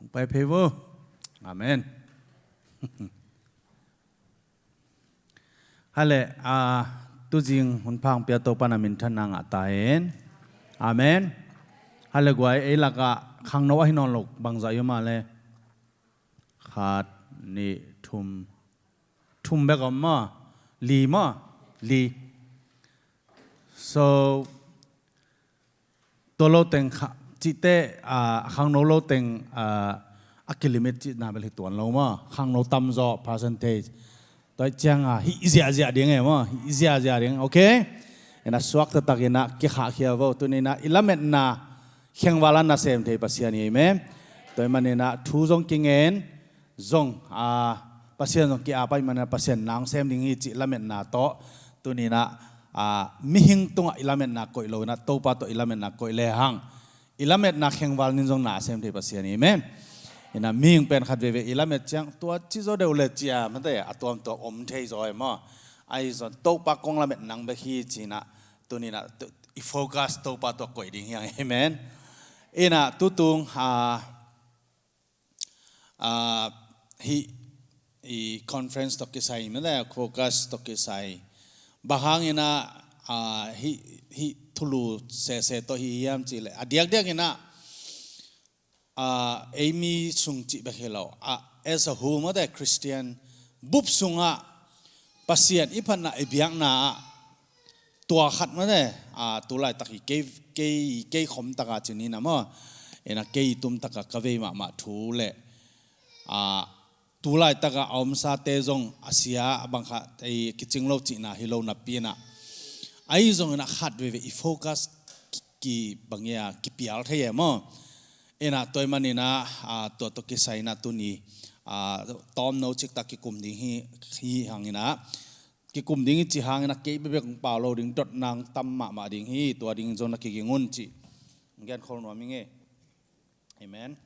Bij Pevo. Amen. Halle, a tu jing hun phang pia to pana min than nang ataen. Amen. Halle gwai e la ka khang no hi non lok bang za yoma le. Khat ni thum thum ba ga ma li ma li. So ตัวเราแต่ง chị tê à hàng nấu lâu tiền à a km chị nào bị tuần lâu mà hàng nấu tâm do percentage. tôi chang à hi zia zia điên em mà hi zia zia điên ok ena suak từ tak ena ki kha khia vo tu ni na ilamet na kheng wala na xem thấy sem thei pasian em mà mane na thu jong king à bác sĩ pasian jong ki a pai mane pasian nang xem ding i chi ilamet na to tu ni na a mi hing tung ilamet na koi lâu na tàu pa to ilamet na koi le hang อิลามิตนักแข่งวัลนินจงนาเซมที่ภาษานี้เมนนะมีงเป็นขัดเวเวอิลามิตจังตัวจิโซเดอเลจิอามันแต่ตัวตัวอมเทยซอยมั้ไอ้ส่วนโต๊ะปากงละเมตนังเบคีจีนะตัวนี้นะอีโฟกัสโต๊ะปาตัวก่อยดิ่งอย่างเอเมนเอ็นะตุตุงฮาอ่าฮีอีคอนเฟรนซ์ตอกกิไซมันแต่โฟกัสตอกกิไซบางอย่างนะ me hi hi thulu se se to hi yam chi le. À, Adiak diak ina. À Amy sung chi bekhelo uh, à, as a whole the Christian bup sunga pasien ipan na ibiang na tua khat ma de. A tu lai taki ke ke ke khom taka chini na mo ena ke tum taka ka ve ma ma thu le. A tu lai taka om sa te zong asia abang kha ei kiching lo chi na hi lo na pi na ai zong na khat ve về i focus ki bangya, ki pial the ye mo. Ena toy manina a, to to ki saina tu ni, a, tom no chik ta ki kum ding hi hi hangina ki kum ding chi hangina ke be kong pa lo ding dot nang tam ma ma ding hi to ding zon na ki ngun chi. Ngian khol no mi nge amen.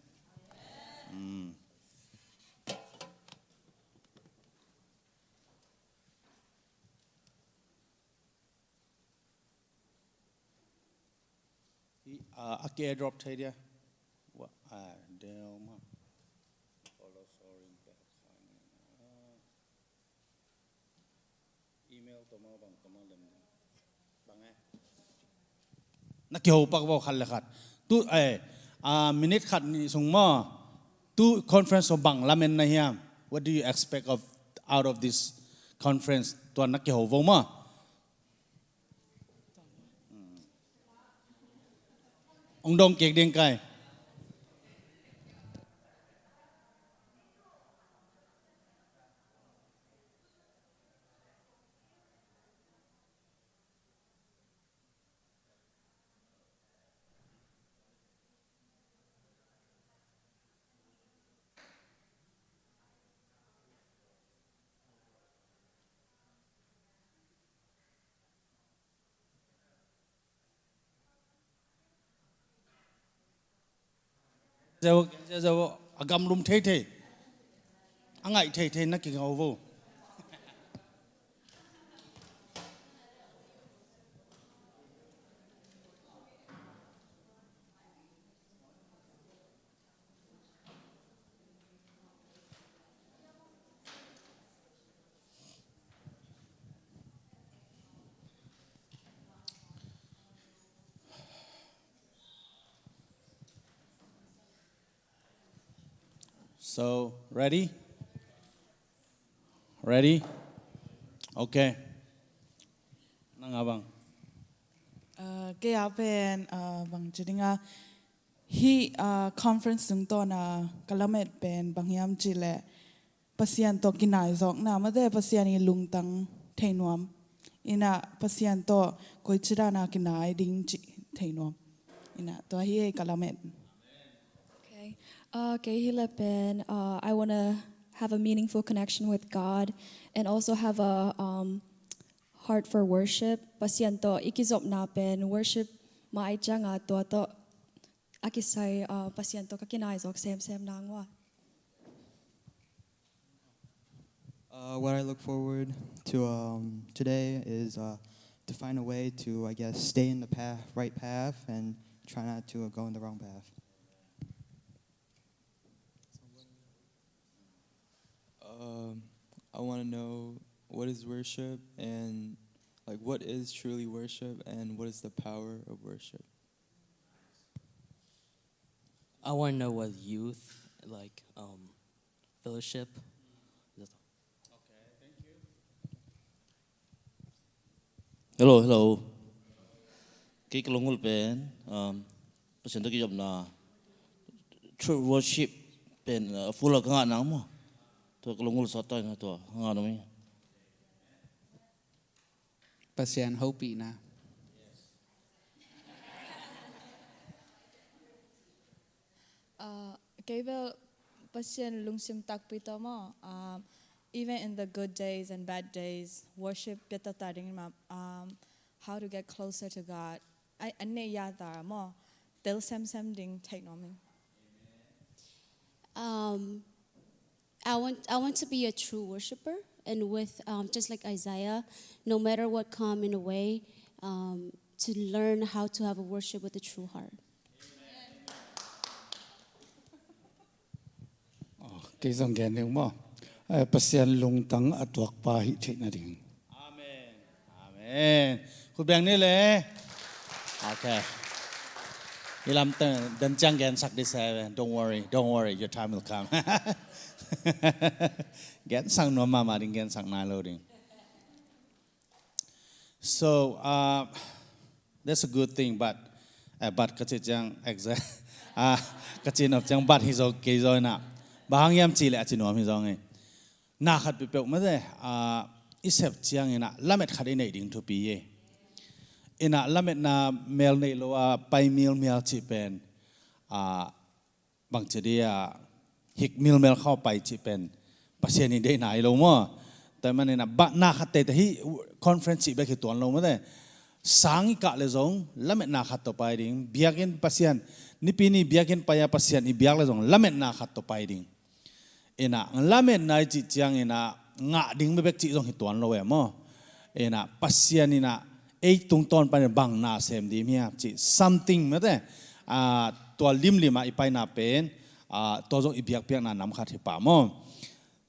Mm Uh, aquí hay drop area. What? Ah, damn. email to mo bang kamal lem bang eh. Na kyo pak bo khal khat tu eh a minute khat ni sung mo tu conference of bang lamen na hiam what do you expect of out of this conference? To na kyo vo mo. องดงเก่งเด้งไก่ giờ giờ agam lum thế thế anh ấy thế thế nó kinh ngầu vô So, ready? Ready? Okay. Nang abang. Uh, kaya pen uh, bang jadi nga hi uh, conference tung to na kalamet pen bang yam chile pasian to kinai zok na ma de pasian ni lungtang thainuam ina pasian to koi chira na kinai ding chi thainuam ina to hi kalamet Okay. Uh, kay uh, I want to have a meaningful connection with God and also have a um, heart for worship. Pasianto, ikizop napen, worship maitja nga to to akisay uh, pasianto kakinaizok sem nangwa. Uh, what I look forward to um, today is uh, to find a way to, I guess, stay in the path, right path and try not to go in the wrong path. I want to know what is worship and like what is truly worship and what is the power of worship. I want to know what youth like um, fellowship. Hello, hello. Cái cái longul pen, um, pasien tu na. True worship pen uh, full of ngah nang mo. Tu cái longul sota ngah tu ngah nami. Pasian hopi na. Gabriel pasien lungsim tak pito mo. Um, even in the good days and bad days, worship pito taring ma um, how to get closer to God. I ane yada mo. Del sem sem ding take no me. Um, I want I want to be a true worshiper, and with um, just like Isaiah, no matter what come in a way, um, to learn how to have a worship with a true heart. cái dòng gen nếu mà pasien lung tang atuak pa hi thei na ding Amen. Amen. Khu bèn ni le. Okay. Ilam ten dan chang gen sak di. Don't worry. Don't worry. Your time will come. Gen sang no mama ding gen sang na lo ding. So, uh, that's a good thing, but uh, but kasi chang exact ah kasi nop chang but he's okay rồi na. Bahang yam chi le chi no mi zong. Na khat pi pe ma de ah isep chiang ina lamet khat nei ding to piye. Ina lamet na mail nei lo ah, a pay mail mail chi pen ah bang che ah, dia hik mil mel เข้าไป chi pen pasien ni dei nai lo mo แต่มันเนี่ยนะบ้านนาขัดเตะที่คอนเฟรนซ์ไปคือตัวเราไม่ได้สังกะเลยจงละเม็ดนาขัดต่อไปดิ่งเบียกินปัสยันนี่ปีนี้เบียกินไปยาปัสยันนี่เบียกเลยจงละเม็ดนาขัดต่อไปดิ่งเอ็นะละเม็ดนายจิตจังเอ็นะงะดิ่งไม่เบกจิตจงหิตัวเราเองมั้งเอ็นะปัสยันนี่นะไอ้ตรงตอนไปบังนาเซมดีมีครับจิ something ไม่ได้อ่าตัวลิมลิมาอีไปนาเป็น Uh,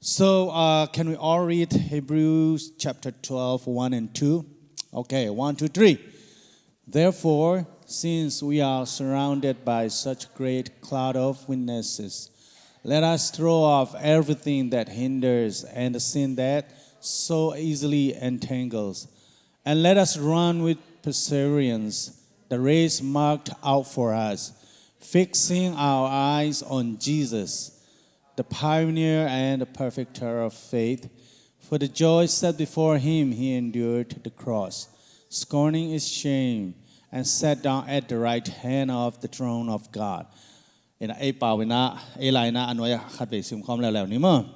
so uh, can we all read Hebrews chapter 12, 1 and 2? Okay, 1, 2, 3. Therefore, since we are surrounded by such great cloud of witnesses, let us throw off everything that hinders and the sin that so easily entangles. And let us run with perseverance the race marked out for us fixing our eyes on Jesus the pioneer and the perfecter of faith. For the joy set before him, he endured the cross, scorning its shame, and sat down at the right hand of the throne of God. Ina ay pawina, ay lai na ano ay khatbe sim khom la ni mo.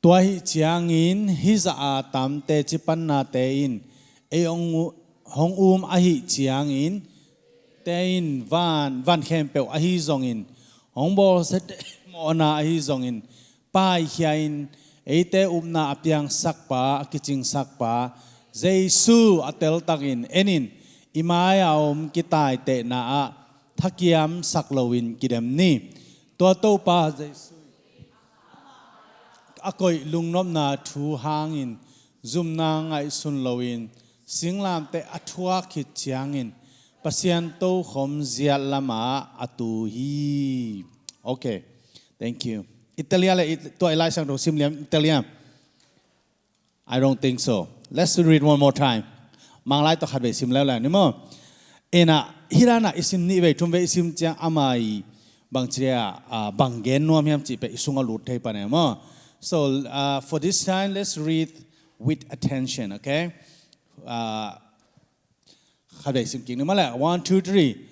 Tua hi chiang in hi za a tam te chi pan na te in ay ong hong um a hi chiang in tên in van van khem pe a hi zong in ông bo sẽ mo na hi zong in pa hiain um na apiang sakpa, kiching sakpa. Jesu atel takin enin. Imaya om kitai te na a, thakiam saklowin kidem ni. To to pa jesu akoi lungnom na thu hangin. Zum na ngai sun lowin. Singlam te athua khit chiangin. Pasianto Homzia Lama Atuhi. Okay, thank you. Italian, to Elisha Rosimliam, Italian. I don't think so. Let's read one more time. Manglai to Hadwe Sim lai la. Ni mo Ena Hirana Isim ni Nive Tumve Isim Tia Amai Bangtria Bangen Noam Yam Chipe Isunga Lute Panemo. So uh, for this time, let's read with attention, okay? Uh, habdaisim kingdom ala one two three.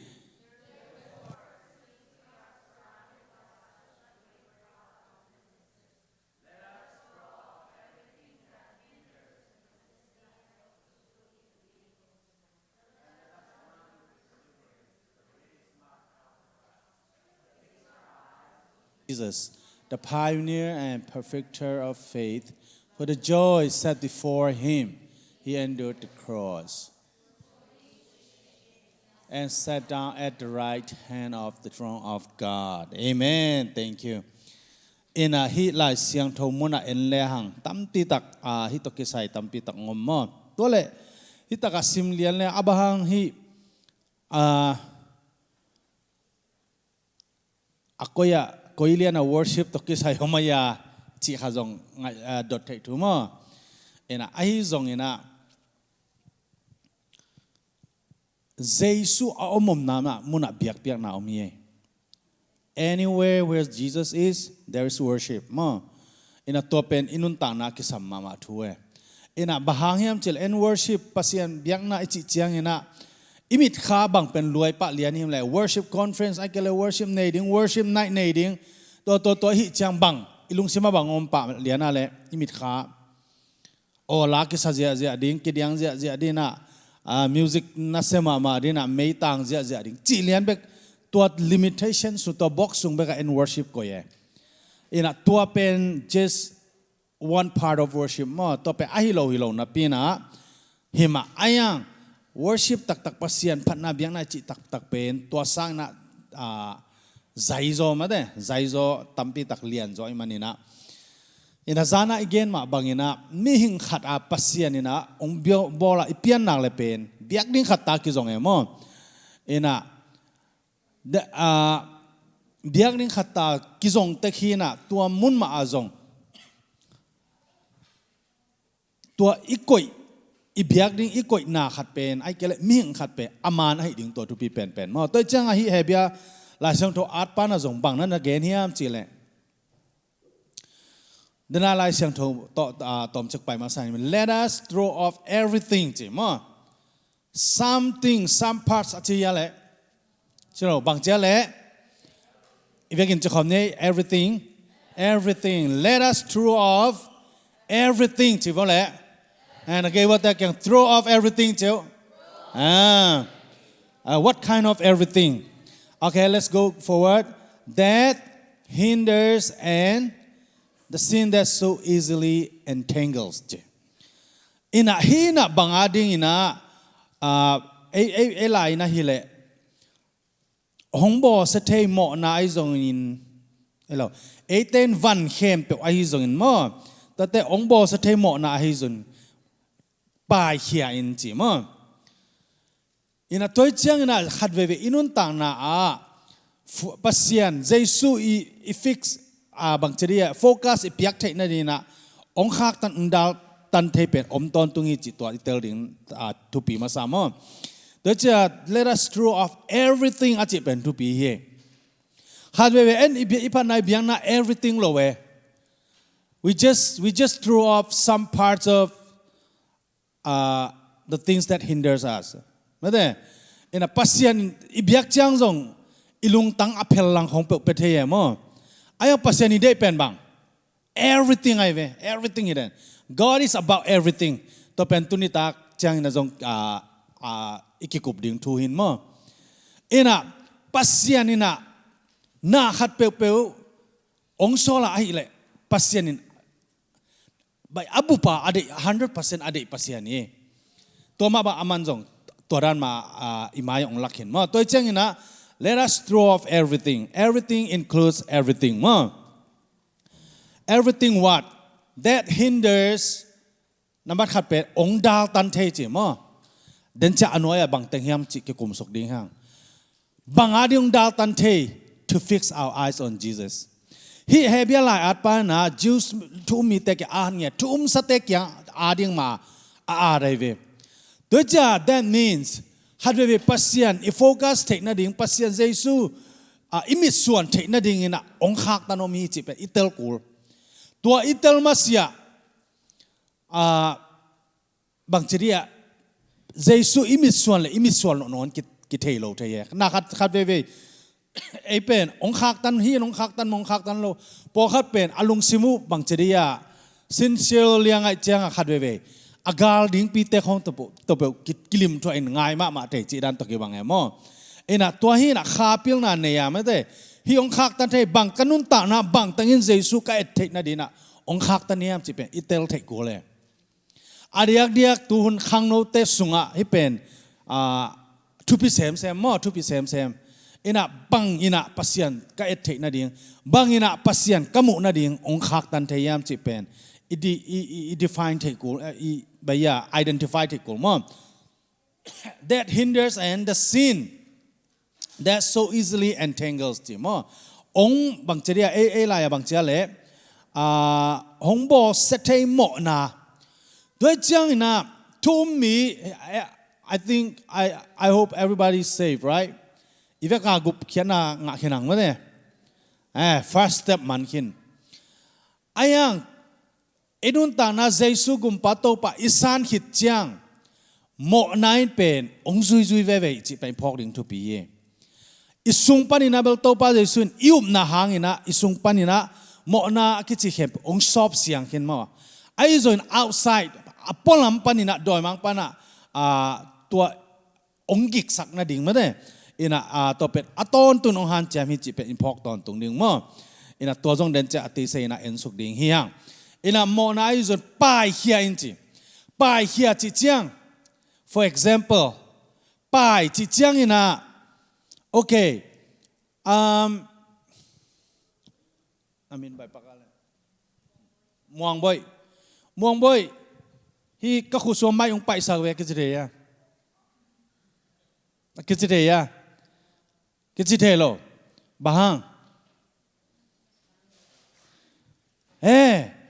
Jesus, the pioneer and perfecter of faith, for the joy set before him, he endured the cross, and sat down at the right hand of the throne of God. Amen. Thank you. In a hi lai siang tho muna en le hang tam ti tak a hi to ki sai tam pi tak ngom mo to le hi taka sim lian le abahang hi a akoya koilian a worship to ki sai homaya à, chi khazong dot à, thai thu mo ina ahi zong ina Jesus a omom nama muna biak biak na omie Anywhere where Jesus is, there is worship. Ma, ina topen inun tang na kisam mama tuwe. Ina bahangyam chil and worship pasian biak na ichi chiang ina. Imit kha bang pen luai pa lian him le. Worship conference ai kele worship nading worship night nading to to to hi chiang bang ilung sima bang om pa lian ale imit kha. O la sa zia zia ding ke diang zia zia dina à, music na xem mà đi na mấy tang zia zia đi, chỉ liên bek tuat limitation su to box sung beka in worship ko ye. Ina tua pen just one part of worship mo to pe ahilo hilo na pina hima ayang worship tak tak pasian phat na biang na chi tak tak pen tua sang na à zai zo ma de zai zo tampi tak lian zo imani na ina zana igen ma bangina mi hing khat a pasian ina, ong bio, bola ipian nak le pen biak ding khat ta ki jong emo oh. ina, de, a, biak ding khat ta ki jong te khina tua mun ma a jong tua ikoi, i biak ding ikoi na khat pen, ai kele mi hing khat pe, aman ai ding to tu pi pen pen. Mo toi chang a hi hebia la sang tho art pa na jong bang na na gen hiam, chile. Le dana lai sang to to tom chak pai ma let us throw off everything chi mo something some parts a chi ya le việc in cho khom này everything everything. Let us throw off everything vô lẽ and again what that can throw off everything chứ ah. Uh, what kind of everything? Okay let's go forward. That hinders and the sin that so easily entangles. Ina hi hina, bangading ina a a a la ina hi le hong bo sa thei mo na ai zong in, hello. Eighteen van khem pe ai zong in mo. Ta te ong bo sa thei mo na ai zong pai hia in chi mo. Ina toy chang na khat ve ve inun tang na ah, a pasian, jesu i fix à, bằng bang cheria focus ipiak piak thei na ni na ông khác tan undal tan thei pen om ton tungi chỉ to tel ding à, tu pi sao mà mo chưa let us throw off everything at it to be here. Had we en ipan này biang na everything lo về We just we just throw off some parts of uh, the things that hinders us. Made in a pasien ibiak chang zong ilung tang apel lang hong pe pe theye mo. Ayo ni day pen bang. Everything ay ve, everything hidden. God is about everything. To pen tunita chang na zong a a ikikup ding tu hin mo ina pasian ina na khat pe pe ong sola ai le pasian in bai abu pa ade 100% ade pasian ni to ma ba aman zong, to ran ma ah, imay ong lakhin mo to chang ina let us throw off everything. Everything includes everything. Mo everything what? That hinders number khat pe ong dal tan the chi mo den cha anoya bang teng hiam chi ke kum sok ding hang bang adiung dal tan the to fix our eyes on Jesus. He bia lai at pa na jews tu mi te ke an nge tu um sa te kya ading ma a a dai ve. To cha that means had về pasian i focus take na ding, pasian jesu. A e imi suan take na ding e ina ong khak ta no mi chi pe itel kul. Tua itel masia a, bang chiria Jesu imi suan le imi suan no non ki ki thei lo thei na khat khat ve ve ei pen, ong khak tan hi, ong khak tan mong khak tan lo. Po khat pen, alung simu bang cheria sin sel liang ai khat ve ve agal ding pi te khong to to pe kilim to in ngai ma ma te chi dan to ki bang emo ena to hi na kha pil na ne ya ma te. Hi ong khak tan thei bang kanun ta na bang tangin Jesu ka et thei na dina ong khak tan yam chi pen itel thei ko le. Ariak diak tuhun khang no te sunga hi pen, a, thu pi sem sem mo, thu pi sem sem. Ina bang ina pasian ka et thei na ding. Bang ina pasian kamu na ding, ong khak tan thei yam chi pen. I define thei i bây giờ identify thì cũng mong that hinders and the sin that so easily entangles thì mong ông bằng chia e e là bằng chia lệ à hong bo sẽ thấy mọ na doi chang na to me, I think, I I hope everybody's safe, right? If ka gup khiana nga khenang ma ne eh first step man khin ayang edun ta na jesu gum pa to pa isan hit chiang. Mo nine pen, ong zui zui ve ve chi pen phok ding thu pi ye isung panina bel to pa jesu iup na hangina isung panina mo na ki chi hep ong sop siang khin ma ai zoin outside, apolam panina doi mang pana, a, tua ong gik sak na ding ma de ina, a, to pet aton tu nong han cham hi chi pen phok ton tung ding ma ina tua jong den cha ati se ina en suk ding hiang ina mo na i pai hia inti pai hia chi chiang for example pai chi chiang ina okay um I mean by pakala. Muang boy muang boy hi ka khu so mai ung pai sa we ke jre ya. Ke jre ya. Ke gì lo. Bahang. Hang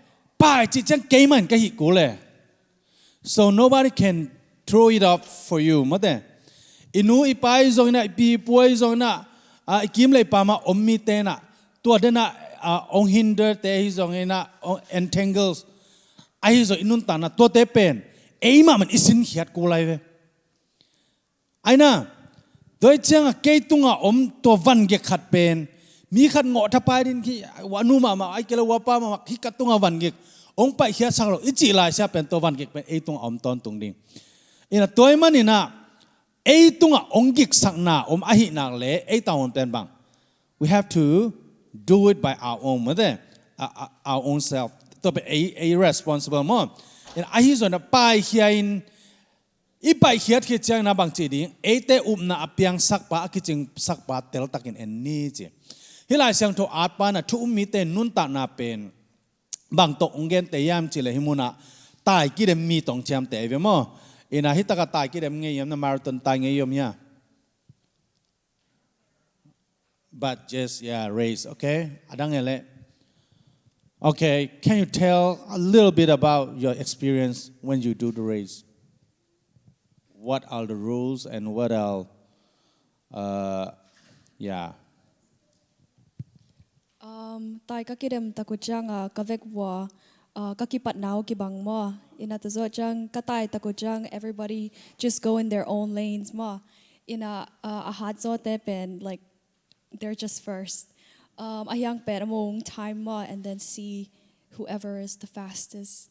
ê bà chỉ chẳng cái mình cái hít cũ lệ so nobody can throw it up for you. mà thế inu ipai rồi na ipi puai rồi na à kim lấy pa mà om mi te na tua đến na à ông hinder te hi rồi na entangles. Ai rồi inun ta na tua te pen. Ấy mà mình isin hiat cũ lại về ai na đôi chăng cây tung à om to văn ge khát pen. Mi khát ngọ tháp ai din khi wanu mà mà ai kêu wapa mà khi cắt tung à văn ge ông phải hiya sang lo chỉ lại sao pen to văn ge pen ấy tung om ton tung ding. Ina toy man ina ấy tung à ông ge sang na om ahi na le om pen bang. We have to do it by our own mà thế our own self. To be a a responsible mo. Ina ahi zo na pai hiya i pai hiat khi chang na bang chi ding e te um na apyang sak pa ki ching sak pa tel takin en ni chi. Hilai sang tho at pa na thu mi te nun ta na pen bang to ungen te yam chi le himuna tai ki dem mi tong cham te ve mo. Ina hitaka tai ki dem nge yam na marathon tai nge yom ya. But just yeah race okay? Adang ele. Okay can you tell a little bit about your experience when you do the race? What are the rules and what are, uh, yeah. Um, tai kakirem takujanga kavekwa uh, kakipat nao kibang ma inatazo jang katai chang everybody just go in their own lanes ma ina uh, ahadzo tepen like they're just first. Um, ayang pera mong time ma and then see whoever is the fastest.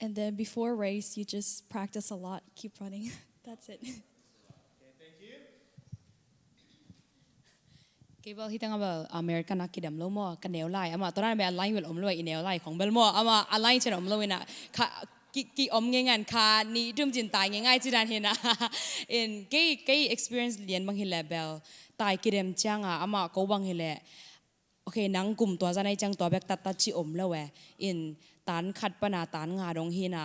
And then before race, you just practice a lot, keep running. That's it. cái bao khi tăng bảo American nak kidam lo mo kan neo lai ama toran be align wel om lo i neo lai khong bel mo ama align chen om lo ina kha ki ki om nge ngan kha ni dum jin tai nge ngai chi dan hena in cái cái experience lien bang hi level tai kidem changa ama ko bang hi le okay nang kum to janai chang to bek tat tat chi om lo we in ตันขัดปนาตันงาดงฮีน่ะ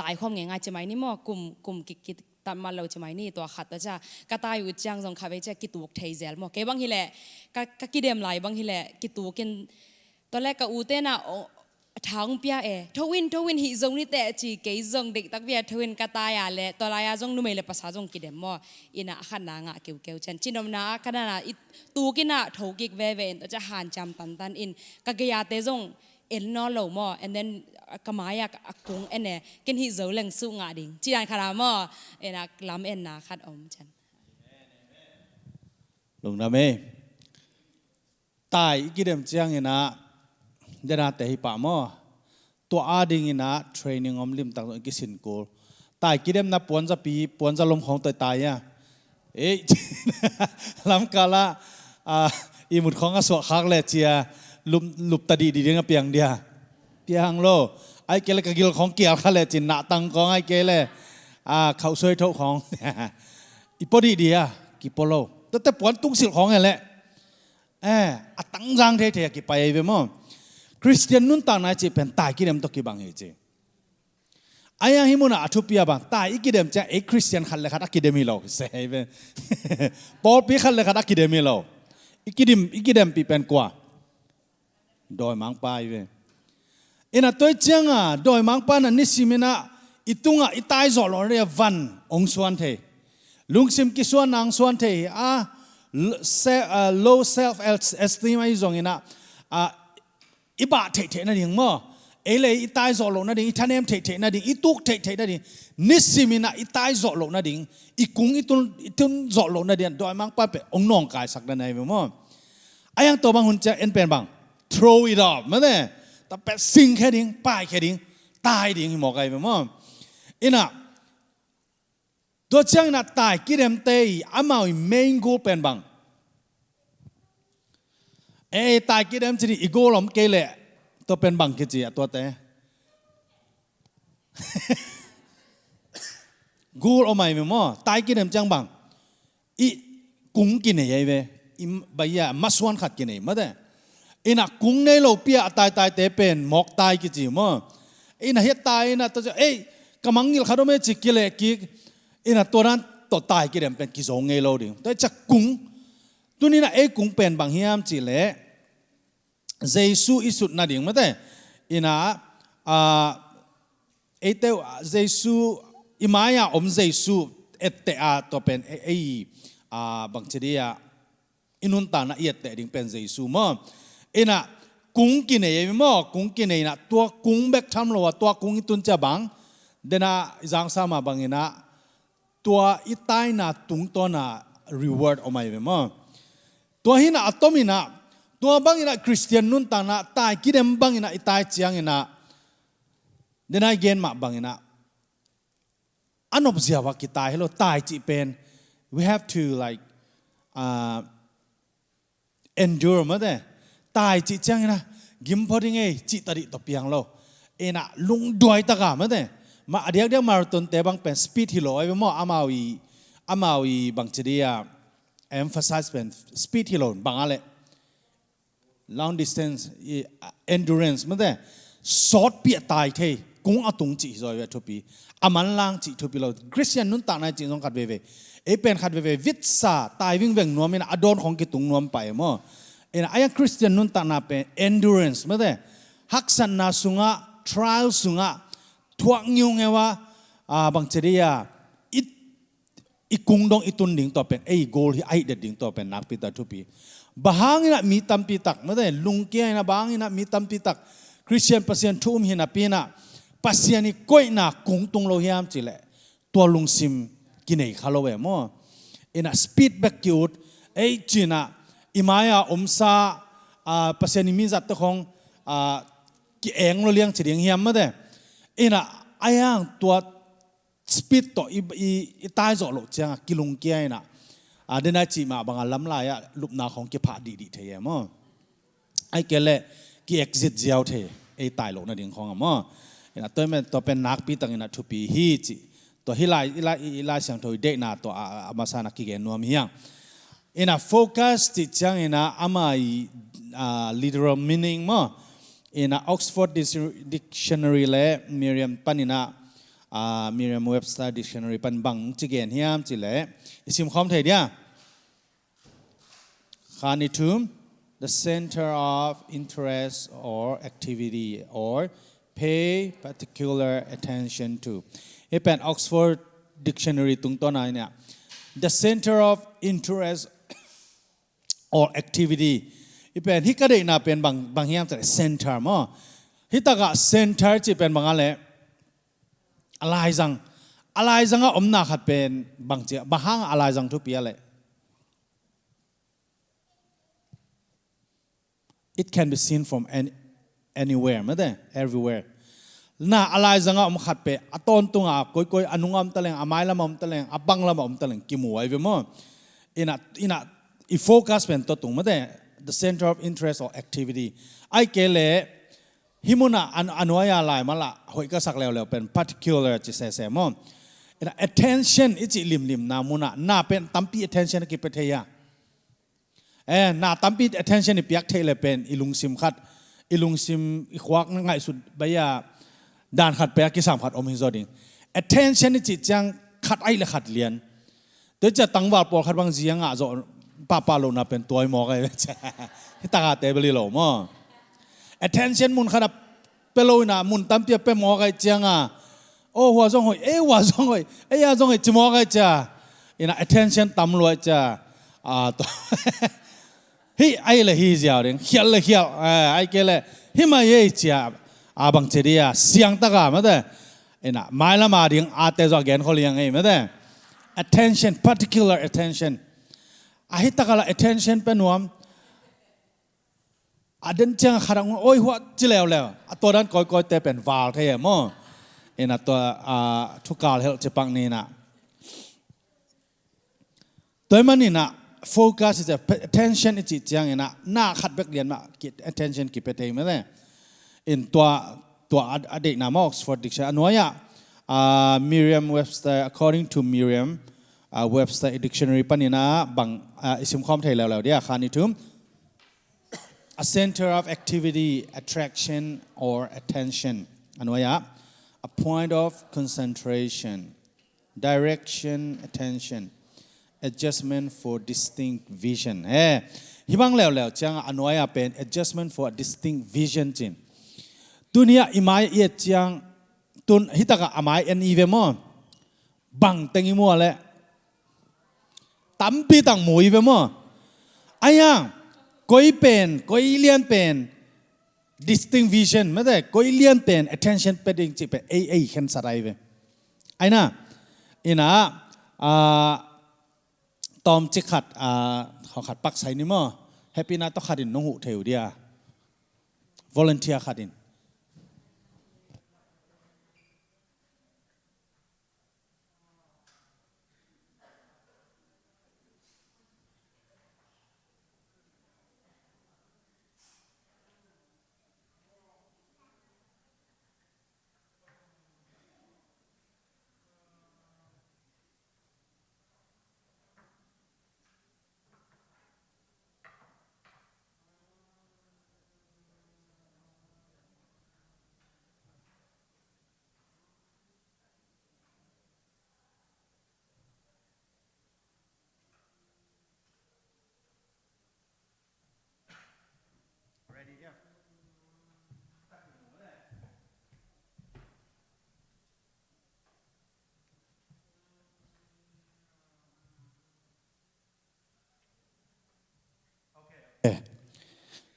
ตายความง่ายๆจะไหมนี่มั่วกลุ่มกลุ่มกิกิ ตันมาเราจะไหมนี่ตัวขัดแต่จะก็ตายอยู่จังจงขับไปจะกิตูกเทเซลมั่วเกบางทีแหละก็ก็กิเดมไหลบางทีแหละกิตูกินตอนแรกก็อูเต้น่ะท้องเปียเอทวินทวินหิจงนี่แต่จีเกยจงเด็กตักเบียทวินกตายาเลตัวลายจงนุ่มเลยภาษาจงกิเดมมั่วอินะขันนางะเกี่ยวเกี่ยวเช่นจินมนาขนาดตูกินะทกิกเวเวนตัวจะหันจำตันตันอินกะเกียเตจง en no lo mo, and then uh, kamaya akung ene, ken hi zo leng su nga ding. Chi dan khara mo, ena lam en na khat om chan lung na me. Tai ki dem chiang ina dena te hi pa mo. To ading ina training om lim tak ki sin ko. Tai ki dem na pon za pi pon za lom khong tai tai ya. E lam kala a imut khong a so khak le chia ลุมลุบตาดีดีเดียงเปียงเดียเปียงโลไอเกลกกิลของเกียวคาเลจินหนาตังของไอเกลอ่าเขาซวยเท่าของอีปอดีเดียกิปโลแต่แต่ปวนตุ้งสิลของอะไรเอออตังจางเท่ๆกี่ไปเวมอคริสเตียนนุ่นต่างนายจีเป็นตายกี่เดมตกิบางเฮจีไอ้ยังฮิมุนาอธุพียบังตายอีกิเดมจะเอคริสเตียนขันเลยขัดอักิเดมิโลเซเวปอลปีขันเลยขัดอักิเดมิโลอีกิเดมอีกิเดมปีเป็นกว่า doi mang pai ve. Ina toi à doi mang pa na nisimina itunga itai zo lo re van ông suan thế. lung sim ki suan nang suan thế à low self esteem ai zong ina à iba thế thế na ding mo. Ele itai zo lo na ding ithanem thế thế na ding, ituk thế thế na ding nisimina itai zo lo na ding, ikung itun itun zo lo na ding, doi mang pa pe ong nong sắc sak na nei ai ăn to bang hun cha en pen bang. throw it off มาเนี่ยแต่แปะสิ่งแค่ดิ้งป้ายแค่ดิ้งตายดิ้งหมอกไก่ไปมั้งอินะตัวเชียงน่ะตายกิเดมเตยอามาอีเมงกูเป็นบังเอ้ตายกิเดมจีนี่อีกูหลอมเกลี่ยตัวเป็นบังกิจิตัวเตะกูเอาใหม่ไหมมั้ตายกิเดมจังบังอีกุ้งกินไหนยัยเว้ยอีใบยามาสวนขัดกินไหนมาเด้ ina kung nei lo pia tai tai te pen, mok tai ki chi mo. Ina he tai na to ei, kamang ngil kharo me chi ki le ki, ina toran to tai ki rem pen ki zong ngei lo ding to chak kung, tu ni na ei kung pen bang hiam chi le jesu isut na ding mate ina, a, ei te jesu imaya om jesu et te a to pen e, ei, a, bang chi dia inun ta na yet te ding pen jesu mo ina, kung ki nei mo, kung ki nei na tua kung bek tham lo tua kung tun cha bang, dena jang sa ma bang ina, tua itai na tung to na reward o mai mo. Tua hina atomina tua bang ina christian nun ta na ta ki dem bang ina itai chiang ina, dena gen ma bang ina. Anop ziawa ki kita hello tai chi pen, we have to, like uh endure mother ตายจิตเจ้างนะกิมพอดิงไงจิตัดตบเปียงเราเอ็นะลุงด้วยตะกามั้งเนี่ยมาเดียกเดียวมาตุนเตบังเป็นสปีดฮิโลไอ้เมื่ออามาวีอามาวีบางจีเดียเ emphasize เป็นสปีดฮิโลบางอะไร long distance endurance มั้งเนี่ย short เปียตายเทกุ้งอตุงจีซอยเวทุปีอามันล่างจิตทุปีเราคริสเตียนนุ่นต่างในจิตสงขัดเวเวไอเป็นขัดเวเววิศาตายวิ่งเวงนัวมินะอดอนของกิตุงนวมไปมั่ งเอ็นไอ้คริสเตียนนุ่นต่างนาเป็น endurance มันแต่ฮักสันนาสุงะ trial สุงะทวงยิงไงว่าอ่าบางเจดียอีอีกุงดงอีตุนดิ่งต่อเป็นไอ้โกลที่ไอ้เด็ดดิ่ อิมายาอมซาอ่าเปอร์เซ็นต์มีจัดตัของอ่ากิเองเราเลี้ยงเฉียงเฮียมมาเด้เอ็นะไอ้ยังตัวสปีดต่ออีอีอีตายจ่อลดจังกิลุงเกียนะอ่าเดนไอจีมาบางล้ำลายอะลุบนาของกี่ยผาดีดีเทียมอะไอ้เกล่กิเอ็กซิต ki exit jiao the e tai lo na ding khong ma na to me to pen nak pi tang na thu pi hi chi to hi lai lai lai sang thoi de na to a ma sa na ki gen งนัวมิยัง ina focus ti chang ina amai literal meaning mo. In a Oxford Dictionary le Miriam panina Merriam Webster Dictionary pan bang chigen hiam chile isim khom thei dia. Khanitum the center of interest or activity or pay particular attention to. Pen Oxford Dictionary tung to the center of interest or activity. Ipen hikare na pen bang bang hiam tare center mo. Hitaga center chi pen bangale alai jang alai jang a omna khat pen bang che bahang alai jang thu piale it can be seen from any, anywhere made everywhere. Na alai janga om khat pe. Aton tunga koi koi anungam taleng Amailam lamam taleng Abanglam taleng kimu ai ve mo. Ina ina ไรจังอะไรจังก็อมนาขัดเป็นบางเจ้าบางห้างอะไรจังทุกปีอะไร it can be seen from any anywhere ไม่ได้ everywhere น่าอะไรจังก็อมขัดเป็นอตอนตุงอ่ะก้อยก้อยอนุงอ ป้าป้าลงนับเป็นตัวไอ้หมอกไอ้จ้าที่ตาเตะไปเลยหรอมั้ attention มุนขนาดเปโลน่ะมุนตั้มเตียเป็นหมอกไอ้จังอะโอ้หัวจงหอยเอ้หัวจงหอยเอ้ยาจงหอยจิมอกไอ้จ้าอีน่ะ attention ตั้มลอยจ้าอ่าตัวฮิไอ้เลยฮิเจ้าเด้งเขียลเลยเขียลเออไอ้เกลเลยฮิมาเย่จ้าอาบังเจดียเสียงตะกาไม่ได้ไอ้น่ะไม่ละมาเด้งอาเตจอแกนเขาเลี้ยงไงมั้งเด้ attention particular attention อาหิตกะละ attention เป็นวมอาเดนเจียงขรังโอ้ยหัวจิเลวแล้วตัวนั้นก้อยก้อยแต่เป็นวาลเท่หมอเอ็นตัวทุกกาลเฮลจะปังนี่นะตัวมันนี่นะโฟกัสจะ attention จิตเจียงเอ็นะหน้าขัดเบกเรียนมาก attention กิดไปเต็ม่เลยเอ็นตัวตัวอดีตนามออกสฟอร์ดิกชันอันวยะมิเรียมเว็บสเตอร์ according to Merriam uh, website dictionary panina bang uh, isim khom thai law law dia khani a center of activity attraction or attention. Anwaya a point of concentration direction attention adjustment for distinct vision. Eh hibang law law chang anwaya pen adjustment for distinct vision chin. Tunia imai yet chang tun hitaka amai an ivemo bang tengi mo le ตุนฮิตากะอามายเอ็นอีเวมอบังตังอีมัวแหละตั้มปีตังหมวยเวมออายังก้อยเป็นก้อยเลียนเป็น distinct vision ไม่ได้ก้อยเลียนเป็น attention เป็นจริงๆเป็นเอเอเห็นสลายเวไอ้น่ะอินะอ่าตอมจิขัดอ่าเขาขัดปักใส่นี่มั้งแฮปปี้นาต้องขัดินน้องหูเทวเดีย volunteer ขัดิน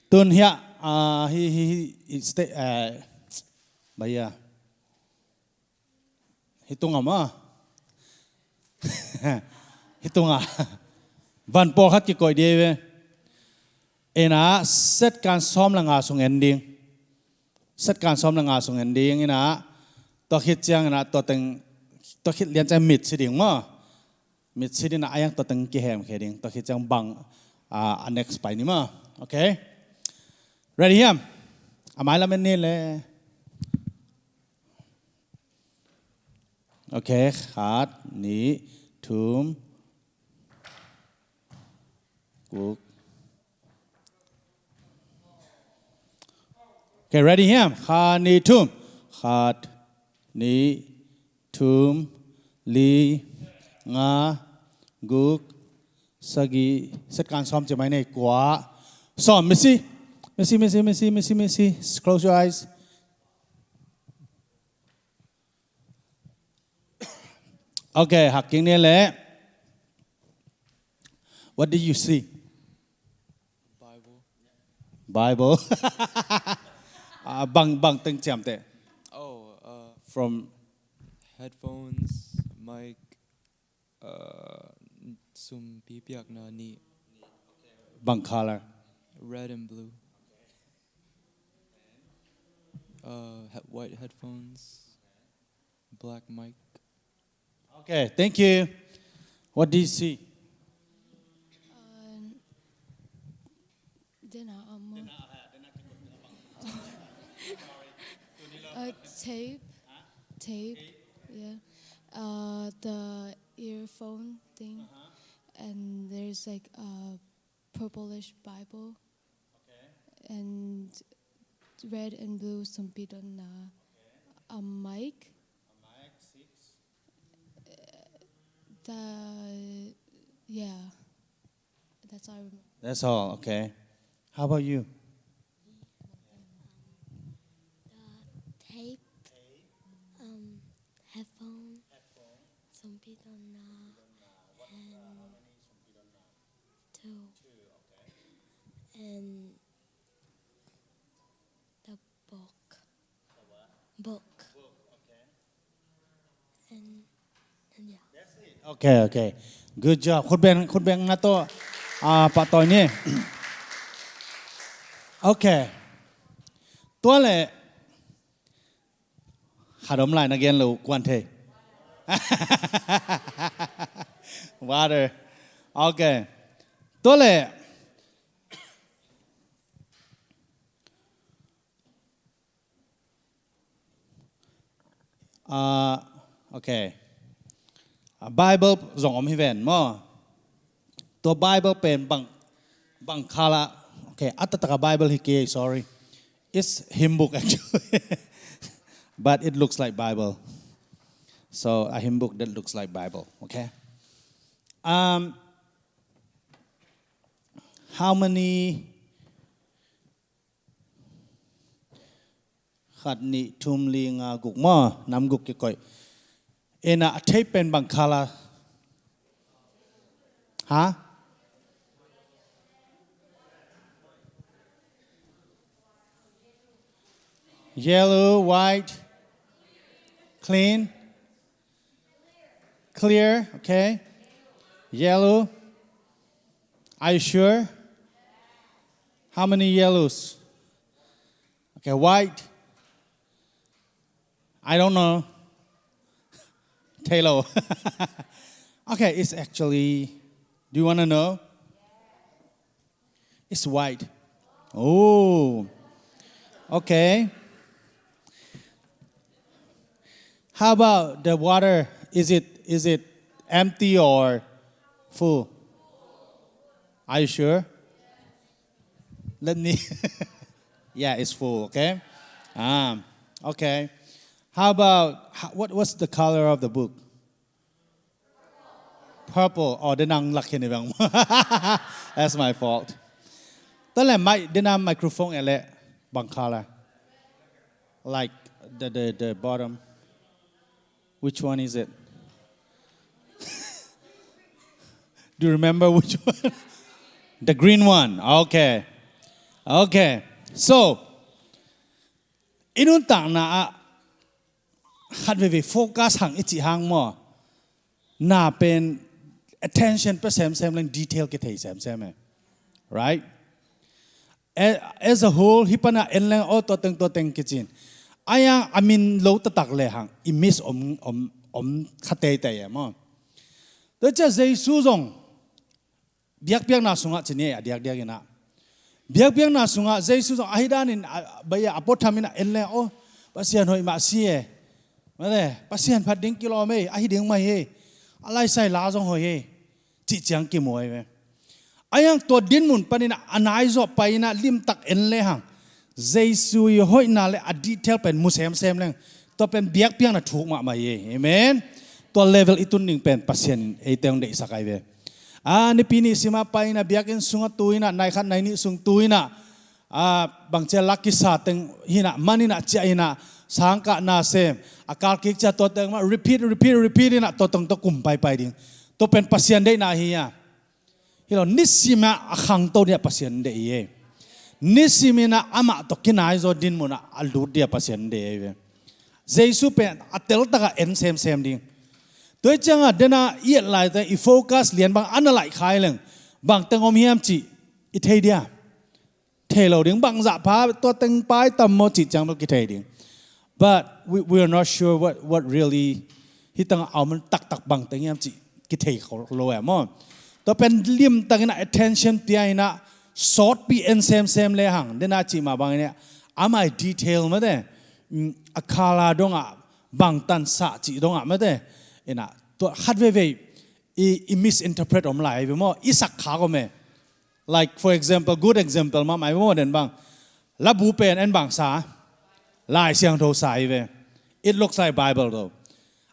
tuần hiện à hi hi hi stay à bây giờ. Hi tung à mà hi tung à? Văn po hát cái coi đi về à set can xóm là ngà sung ending set can xóm là ngà sung ending ena to khit chang ena to teng to khit lian chang mit mà ma mit siding na ai to teng ki hem kheding to tôi chang bang à uh, annex by nima. Okay? Ready here? Amai lamen ni le. Okay, khat ni tum guk. Okay, ready here? Khat ni tum. Khat ni tum li nga guk sagi. Set kan som cho mày này quá. Som, Missy. Missy, Missy, Missy, Missy, Missy. Close your eyes. Okay, học kinh niên lễ. What did you see? Bible. Bible. à, bằng bằng từng chạm tệ. Oh, uh, From headphones, mic, uh, sum pipiak na ni bằng color. red and blue. Uh, white headphones, black mic. Okay, thank you. What do you see? Dina amo. uh, tape, tape, yeah. Uh, the earphone thing, and there's like a purplish Bible. And red and blue sumpit on uh, a mic. The yeah, that's all I remember. That's all, okay. How about you? tape, um, headphone, some bidonna, and in the book. The book. book okay. And, and yeah. That's it. Okay, okay. Good job. Khut beng khut beng nga to uh, à, Pak Tony. okay. Tua le Hadom lại again lu quan thế. Water. Okay. Tua le เลย อ่าโอเค Bible ส่งอมให้เวนมอตัว Bible เป็นบางบางคาละโอเคอัตตะก Bible ฮิเก sorry it's hymn book actually but it looks like Bible so a hymn book that looks like Bible okay um how many khat ni thum li nga guk ma nam guk ke koi. Ena athai pen bang khala. Ha? Yellow white clean clear okay. Yellow. Are you sure? How many yellows? Okay white I don't know. Taylor. okay, it's actually, do you want to know? It's white. Oh, okay. How about the water? Is it is it empty or full? Are you sure? Let me. yeah, it's full. Okay. Um. Okay. How about, how, what was the color of the book? Purple. Oh, the laki ni bang. That's my fault. Tala mic denang microphone ele bang color. Like the, the, the bottom. Which one is it? Do you remember which one? the green one. Okay. Okay. So, inuntang na นต่างนะขัดเวโฟกัสหังอิจิหังมอน่าเป็น attention เปอร์เซ็นต์เซมเลง detail กิเทยเซมเซม right as a whole hi pana en lang o to teng to teng kitchen aya amin lo ta tak le hang i miss om om om khate te ya mo to cha zai su zong biak biak na sunga chine ya diak diak ina biak biak na sunga zai su zong ahidan in baya apothamina en le o pasian hoi ma si e ma de pasian phat ding kilo me ahi ding mai he alai sai la zong hoi he chi chang ki moi me ayang to din mun panina anai zo paina lim tak en le hang jesu y hội na le a detail pen musem sem leng to pen biak piang na thuk ma ma ye amen. To level itun ning pen pasien e teng de sakai ve a ni pini sima paina biak en sunga tuina nai khat nai ni sung tuina a bang che laki sa teng hina manina cha sang ka na sem. Akal kik cha to teng ma. Repeat repeat repeat na to tong to kum pai pai ding. To pen pasien dei na hi ya. Hilo nisima akhang to dia pasien dei ye. Nisimina ama to kinai zo din muna alu dia pasien dei ye. Jesu pen atel taka en sem sem ding. Tôi chăng à dena yết lại ta i focus liền bằng ăn lại khai lên, bằng tầng om hiam chỉ i thấy dia. Thấy lâu tiếng bằng dạ phá tôi tầng bài tầm một chỉ chẳng được thấy đi. but we, we are not sure what what really hi tầng ao mình tắc tắc bằng tầng hiam chỉ cái thấy khó lâu em mà ตัวเป็นเลี่ยมตั้งนะ attention เปียนะ short ปีเอ็นเซมเซมเลยหังเดน่าจีมาบางเนี่ยอามา detail มาเด้อาคาลาดงอ่ะบางตันสะจีดงอ่ะมาเด้เอ็นะตัวฮัดเวเวอี misinterpret อมไหลไปมั้งอีสักขาก็ไม่ like for example good example ma mai mo den bang la bu pen en bang sa lai siang tho sai ve. It looks like bible, though.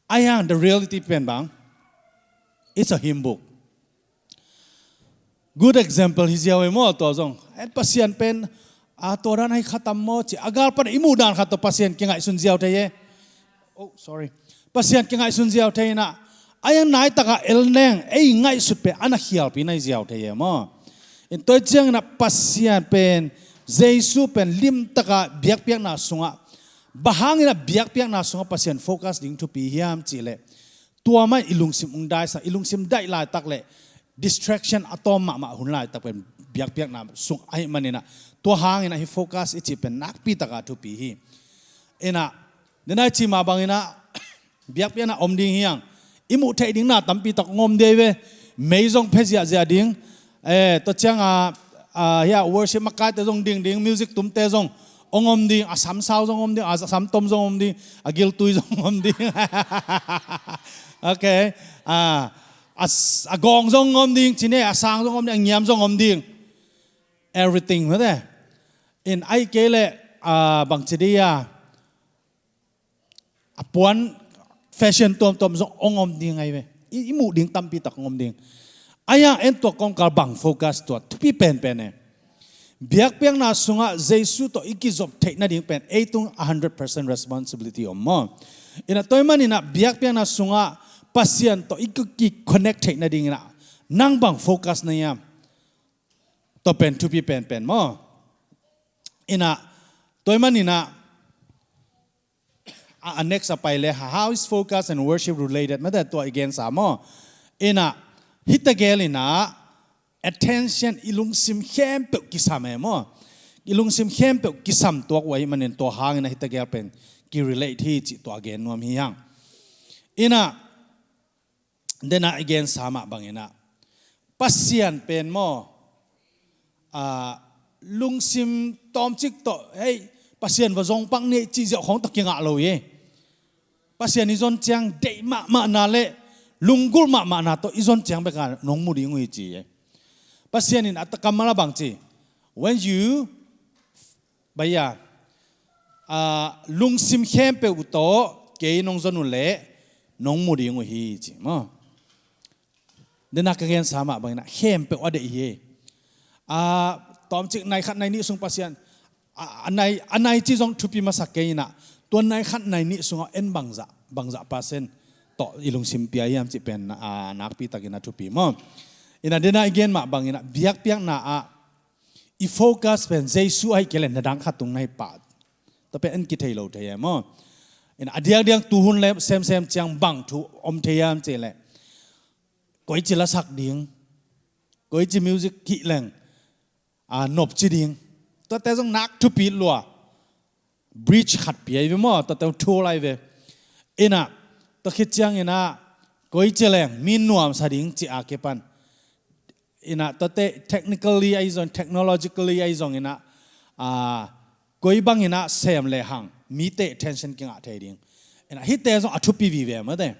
I am the reality pen, bang. It's a hymn book. Good example hi ziaw mo, to zong. At pasien pen, a to ran hai khatam mo, chi agal pan imu dan khat to pasien ki ngai sun ziaw te ye. Oh sorry. Pasien ki ngai sun ziaw te na. Ayang nai taka el neng, ei ngai su pe ana hial pi nai ziaw te ye mo. In to chang na pasien pen jesu pen lim taka biak piak na sunga bahang na biak piak na sunga pasien focus ding to pi hiam tua mai ilung sim sa, ilung sim dai la tak le. Distraction atom ma ma hun lai tak pen biak piak na sung ai manina tua hang na hi focus ichi pen nak pi taka to pi hi. Ena nena chi ma bangina biak piak na om ding hiang. Imu thei ding na tampi tak ngom de ve. Meizong phezia zia ding. Eh to chang a a ya worship makai te jong ding ding, music tum te jong ông om đi à sắm sao jong om ding sắm à, tom jong om à gil tui jong om đi, ok, à à, à agong jong om đi, chỉ này à sang jong om à nhám jong om đi, everything mà đấy, in ai kể lệ à bằng chỉ đi à, à puan fashion tom tom ông om đi ai ve mũ mu ding tam pi tắc om đi. Ai à em to con cá bằng focus to to bị pen pen này biak piang na sunga jesu to iki job take na ding pen. Eitung 100% responsibility om mo ina toy man ina biak piang na sunga pasien to iki connect take na ding na nang bang focus na ya. To pen to pi pen pen mo ina toy man ina uh, next up le how is focus and worship related? Ma to again sa mo ina hitagel ina attention, ilung sim hem pe kisame mo. Ilung sim hem pe kisam to wai manen to hang na hitagel pen. Ki relate hi chi to again nom hi yang. Ina dena again sama bang ina. Pasian pen mo. A lung sim tom chik to, hey, pasian va zong pang ne chi jao không takinga lo lâu ye. Pasien izon chang de ma ma na le. Lungul ma ma na to, izon chang be ka nong mu ri ngui chi ye pasianin atakamala bangchi when you baya a lungsim hempe uto ke nong zonu le, nong muri ngu hi chi, mo. Dena ka gen sama bangna hempe ode hi e. a, tom chik nai khat nai ni sung pasian anai anai chi jong thupi ma sakkeina tuan nai khat nai ni sunga en bangza bangza pasen to ilung simpiayam chi pen a nakpi takina thupi, mo ina dena again ma bang ina biak piak na a. I focus pen jesu ai kelen na dang khatung nai pa to pe en ki thei lo thei mo. Ina adiak diang tu hun le, sem sem chang bang thu om theyam che le koi chi la sak ding. Koi chi music ki leng. A nop chi ding. To te jong nak thu pi lo bridge khat pi ai mo to te thu lai ve. Ina to khit chang ina, koi chi leng min nuam sa ding chi a ke pan ina ta te technically ai zon technologically ai zon ina a koi bang ina sem le hang. Mi te tension king a the ding. Ina hi te zon a thu pi vi ve ma de.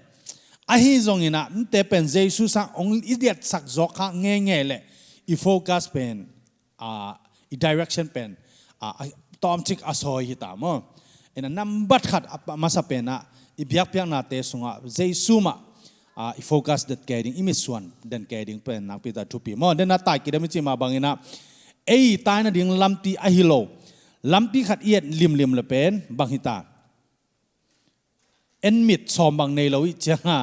A hi zon ina te pen jesu sa ong idiot sak zo kha nge nge le. I focus pen a i direction pen ah, a, tom chik asoi hi ta mo. Ena number khat masa pena i biak piak na te sunga jesu ma a i focus that getting imi suan den getting pen na pita tupi mo den na tai kidami chi ma bangina ei tai na ding lamti a hilo lampi khat iet lim lim le pen bang hita en mit som bang nei lo i changa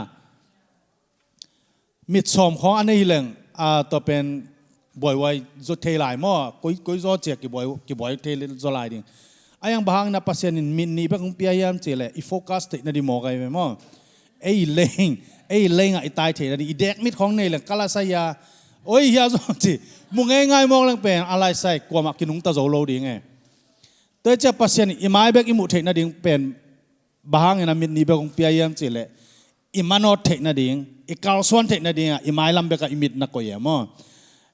mit som khong anei leng a to pen boy wai zo thei lai mo koi koi zo che ki boy ki boy thei zo lai ding ayang bahang na pasien in min ni ba kung pia yam le i focus te na di mo kai mo ei leng ấy lấy ngay tai thế là đi đẹp mít không này là kala sa ya ôi ya rồi chị mu ngay ngay mong lên bèn alai sai qua mặt kinh ta zo đi ding tới te cha pasien imai mai bek i thế thei na ding pen bahang na mít ni ba ông pia chị lệ. Imano thế manot đi, na ding i kal suan thei na ding i mai lam be ka i mit na ko ya mo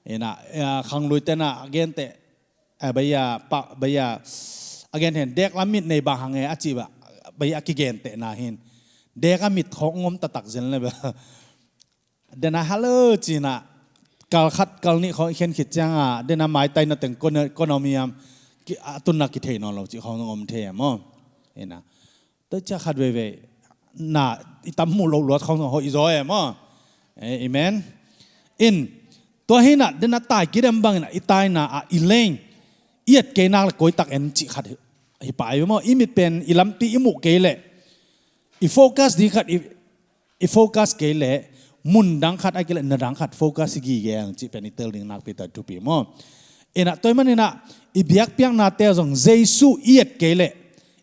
ena khang lui tena again te baya pa baya again hen dek lamit nei ba hange achi ba baya ki gen te na hin dek amit khong ngom ta tak zen le ba dena halo china kal khat kal ni kho khen khit chang a à. de na mai tai na teng kon kon mi am à. ki atun à, na ki the no lo chi khong ngom the mo ena tôi cha khat về về, na itam mu lo lo khong ho i zo mo amen. In to hi na de na tai ki dem bang na itai na a ileng iet ke na la koi tak en chi khat hi pa yo mo imit pen ilam ti imu ke le i focus di khat i focus ke le mun khat na dang khat focus gi ge ang chi pen itel ding nak pi ta tu mo. Ena toy man ena i biak piang na te jong jesu iet ke le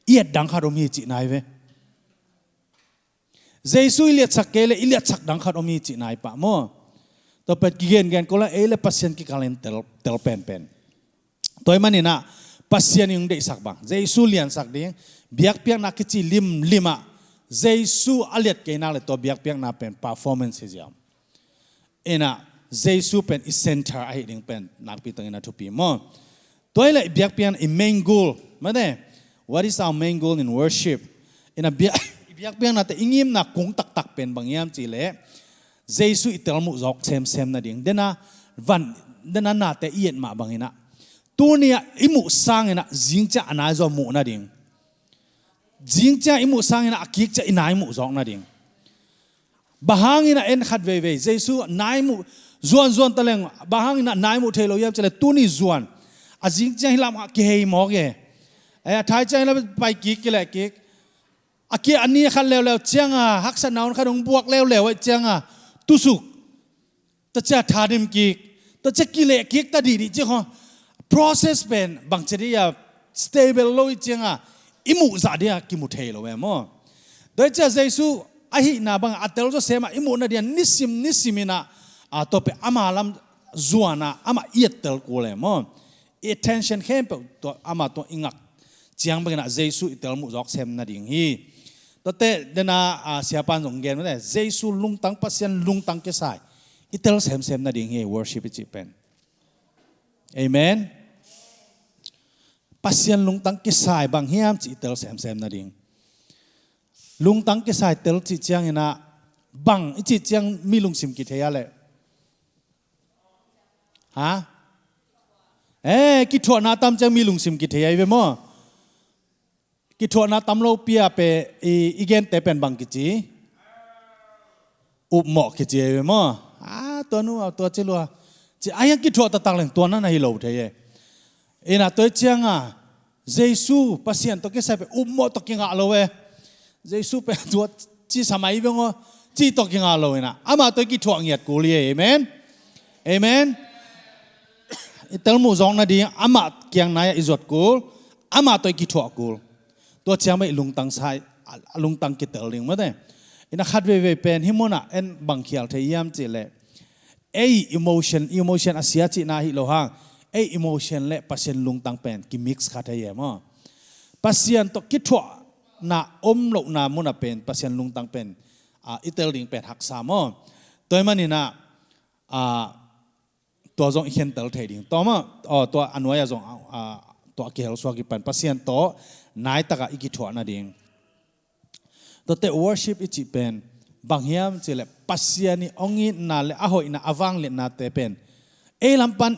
iet dang khat om hi chi nai ve. Jesu ilet sak ke le ilet sak dang khat om hi chi nai pa mo. To pet gi gen gen ko la e le pasien ki kalen tel tel pen pen. Toy man ena pasien yung de sak bang. Jesu lian sak ding biak piang na ki chi lim lima Jesu aliat cái na là to biak piak na pen performance hiam. Ena, Jesu pen is center ai ding pen nak pi tang na to pi mo. Toy le biak pian i main goal. Mane what is our main goal in worship? Ena biak biak piak na te ingim na kung tak tak pen bang yam chi le. Jesu itel mu zok sem sem na ding. Dena, van, dena na te ien ma bang ina. Tu nia imu sang ina jingcha ana zo mu na ding jing cha imu sang ina akik cha inai mu zong na ding. Bahang ina en khat ve ve jesu nai mu zuan zuan taleng bahang ina nai mu thelo yam chale tu ni zuan. A jing cha hilam ki hei mo ge ai thai cha hilam pai ki ki la ki a ki ani khan lew lew chiang a, hak sa naun khanung buak lew lew ai e chiang a tu suk ta cha tha dim ki ta cha ki le ki ta di di chi ho process pen, bang chari ya, stable lo e chiang a imu za dia ki mu thelo we mo doi cha jesu, a hi na bang atel zo sema imu na dia nisim nisimina a to e pe amalam zuana ama ietel ko le mo attention hem to ama to ingak. Chiang bang na jesu itel mu jok sem na ding hi. To te dena a siapan jong gen ne jesu lung tang pasien lung tang ke sai. Itel sem sem na ding hi, worship chi pen. Amen pasien lung tang ki sai bang hiam chi tel sem sem na ding. Lung tang ki sai tel chi chiang ina bang chi chiang mi lung sim ki theya le. Ha? Eh ki tho na tam chang mi lung sim ki theya ve mo. Ki tho na tam lo pia pe i igen te pen bang ki chi. Up mo ki chi ve mo. A to nu to chi lo chi ayang ki tho ta tang leng to na na hi lo the ye ina to chiang à? a Jesu pasien to ke sa pe ummo to ki nga lowe Jesu pe to chi samai bengo chi to ki nga lowe na. Ama to ki thuang yat ko li, amen. Amen. Itel mu zong na di, ama kyang na ya izot ko ama to ki thuak ko to chiang mai lung tang sai lung tang ki tel ling ma de. Ina khat ve ve pen himona en bang khial the yam chi le. Ei emotion emotion asia chi na hi lo hang ei, emotion le pasien lung tang pen, ki mix kha thai mo pasien to ki thwa na om lo na mu na pen, pasien lung tang pen, a itel ding pen hak sa mo toy mani na, a, to zong hian tel thai ding. To ma, o, to anwaya zong, a, to ki hel so ki pan pasien to nai taka iki thwa na ding. To te worship ichi pen banghiam chile pasiani ongi na le ahoi na awang le na te pen. E lampan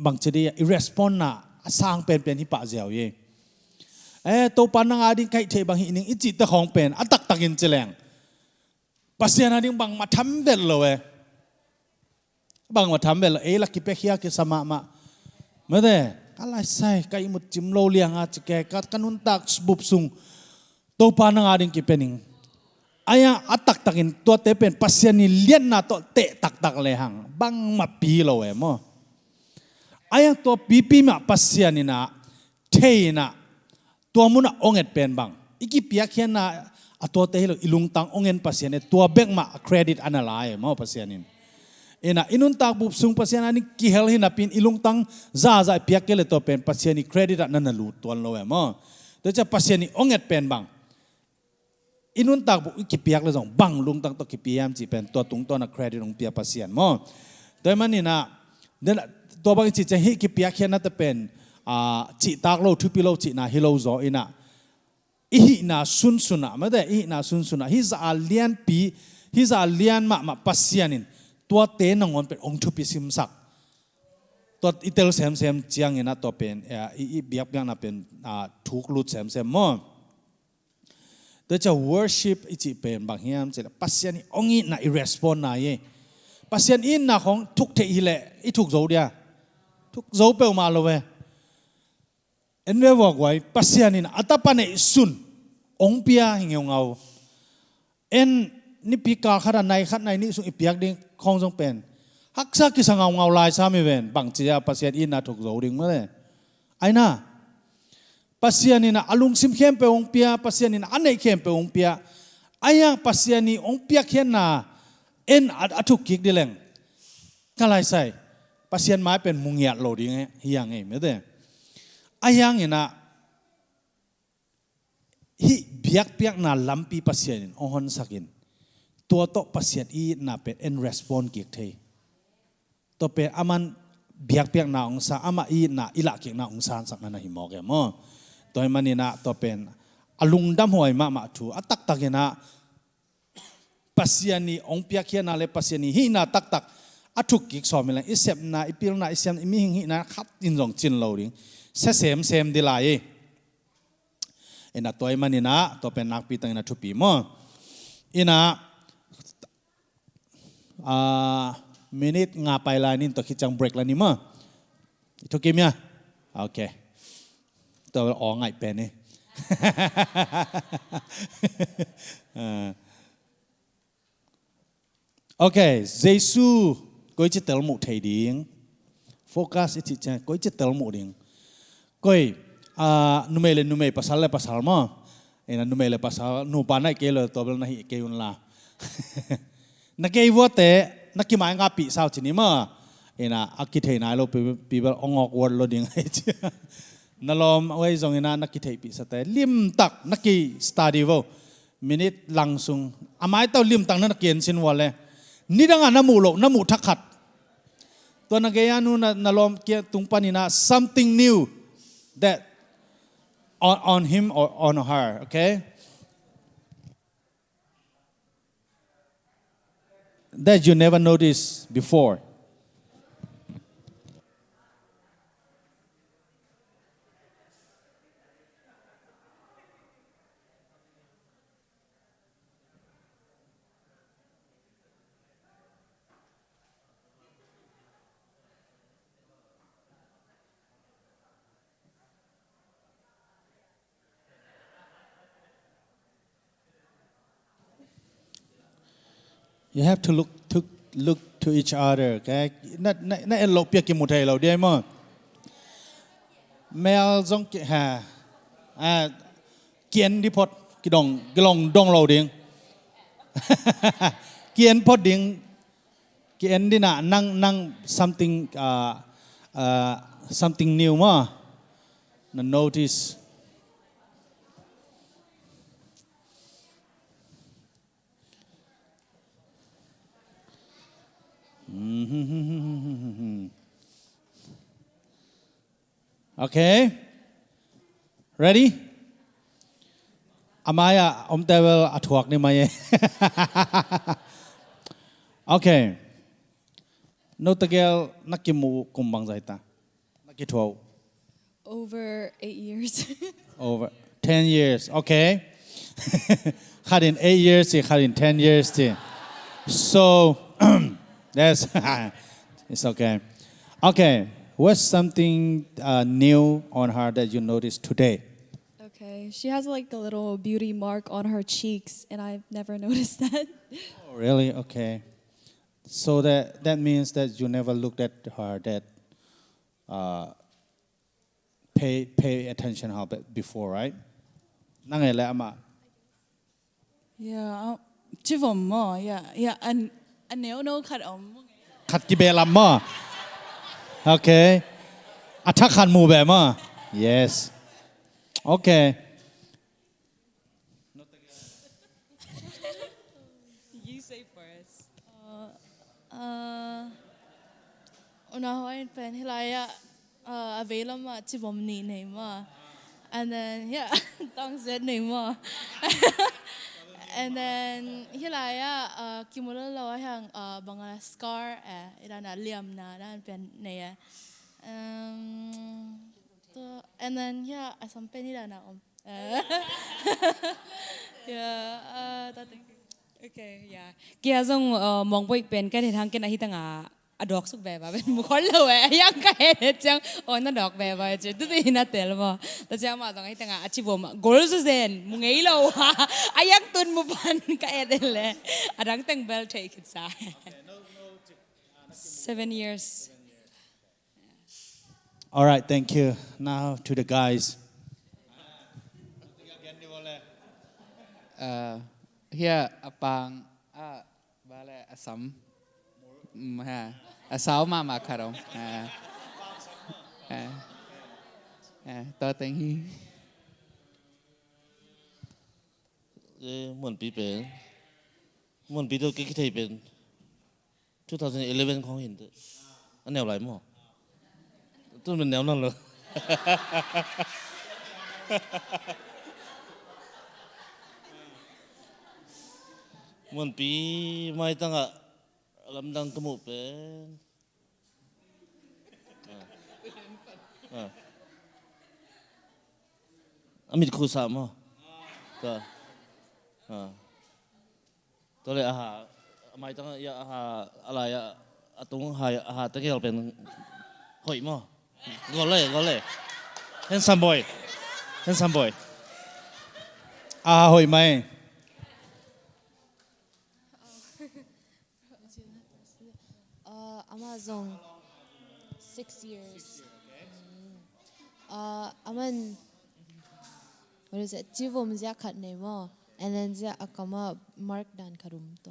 bằng chedi đi, respond na sang pen pen hi pa jiao ye. Eh to pan na ading kai the bang hi ning i ta khong pen atak takin cheleng pasian ading bang ma tham vel lo e bang ma tham vel eh, e la ki pe khia ki sama ma. Ma de kalai sai kai mut chim lo liang a chike kat kanun tak bup sung. To pan na ading ki pening. Aya atak takin to te pen pasian ni lien na to te tak tak le hang. Bang ma pi lo e mo. Ayang to pipi ma pasya ni na thei na to mu na onget pen bang iki piak hian na ato te hilo ilung tang ongen pasya ne to bek ma credit analai mo pasya nin ina inun tak bup sung pasya ani ki hel hin pin ilung tang za za piak ke le to pen pasya ni credit na na lu ton lo mo to cha pasya ni onget pen bang inun tak bu ki piak le jong bang lung tang to ki piam chi pen to tung to na credit ong pia pasyan mo to man ni na den ตัวบางจิตจะฮิกิปยกเขียนนั่นจะเป็นจิตากโลทุปิโลจิตนาฮิโลโซอินะอีหินาซุนซุนะไม่ได้อีหินาซุนซุนะฮิจะอาเลียนปีฮิจะอาเลียนมามาปัสยานินตัวเตนงอนเป็นองค์ชุปิสิมสักตัวอิเตลเซมเซมเจียงเงินะตัวเป็นเอ่ออีเบียกเบียงนะเป็นทุกลุดเซมเซมมั้งตัวจะ worship อีจิเป็นบางเฮียมจะปัสยานี่องค์นี้น่ะ respond น่ะเย่ปัสยานอินน่ะของทุกเทอีเละอีทุกโจเดีย ทุกโจเปลมาเลยเว้เอ็นเวบอกไว้ปัสยานี่น่ะอัตปันเอสุนองเปียหิงเอา en ni pika khara nai khat nai ni su ipiak ding khong jong pen hak sa ki sangau ngau lai sa mi ven bang chia pasien in na thok zo ding ma le ai na pasien ina alung sim khem pe ong pia pasien ina anei khem pe ong pia ayang pasien ni ong pia khen na en at athuk kik dileng kalai sai pasien mai pen mungiat lo ding hiang ei me de ayang ina hi biak piak na lampi pasien ohon sakin tua to pasien i na pe en respond kik thei to pe aman biak piak na ong sa ama i na ila kik na ong san sak na hi mo ke mo toy mani na to pen alung dam hoi ma ma thu atak tak na pasien ni ong piak hian na le pasien ni hi na tak tak a thuk ki so mi la isep na, ipil na, isem imi hi na, khat in jong chin lo ring. Se sem sem dilai e. ina toy manina to pen nak pi tang na thupi mo. Ina, a, minute nga pai la nin to khichang break la ni ma to kim ya okay to o ngai pen ni e. eh. okay Jesus koi chi tel mu thei ding focus chi cha koi chi tel mu ding koi a numele nume pasal le pasal mo. Ena numele pasal nu pa nai ke lo to na hi ke un la na ke wo te na ki mai nga pi sao chi ni ma ena akit thei nai lo pi bel ongok word lo ding hết chi na lom wei zong ina na ki thei pi sa te lim tak na ki study wo minute lang sung. Amai tao lim tang na kien sin wale ni dang na mu lo na mu thakhat to na ge ya na na lom kia tung panina something new that on, on him or on her, okay? That you never noticed before. You have to look to look to each other, okay? na not not lo pia ki mutai lo dia mo. Mel zong ki ha. À kiến đi pot ki dong ki long dong lo ding. Kiến pot ding kiến đi na nang nang something uh, uh, something new mo. Na notice mm-hmm. Okay. Ready? Amaya om tevel athuak ni mai. Okay. No tagel nakimu kumbang zaita. Nakitho Over eight years. over 10 years. Okay. had in 8 years, had in 10 years. So that's it's okay. Okay. What's something uh, new on her that you noticed today? okay, she has like a little beauty mark on her cheeks, and I've never noticed that. Oh, really? Okay. So that that means that you never looked at her that uh, pay pay attention her before, right? Nangai le ama. Yeah, chi vom mo. Yeah, yeah. An an nếu no khat om. Khat ki be lam mo. Okay. Attack han mu be mo. Yes. Okay. You say first. Uh, una hoin pen hilaya uh, available ma chi vom ni nei ma. And then yeah, tong said nei ma. And then hilaya uh, kimula lo hang uh, banga scar eh ira na liam na dan pen ne ya um to and then yeah asam pen ira na om yeah uh that thing. Okay, yeah. Kia zong uh, mong boy pen cái thì thằng cái này thằng à à đọc súc về và bên một con lâu ấy, yang cái này chẳng ôi nó đọc về và chứ tôi thì nó tiền mà, tôi chẳng mà thằng ấy thằng à chỉ vô mà goal số zen, mong ấy lâu ha, ai yang tuân một phần cái này lệ, à đang tăng bell take it sa. Seven years. All right, thank you. Now to the guys. Uh, here apang ah bale asam mm, ha asau ma ma karong ha ha ha to teng hi เอ้เหมือนปีเป็นเหมือนปีตัวกิ๊กที่เป็น2011ของเห็นเด้ออันแนวไหลมั้งต้นเป็นแนวนั่นเลย เหมือนปีไม่ตั้งอะ ลำดังกระหมูเป็นอ่าอ่าอามิดคูสามอ่ะก็อ่าตั Amazon, six years. Uh, Aman, what is it? Jivom zia kat nemo, and then zia akama mark dan karum to.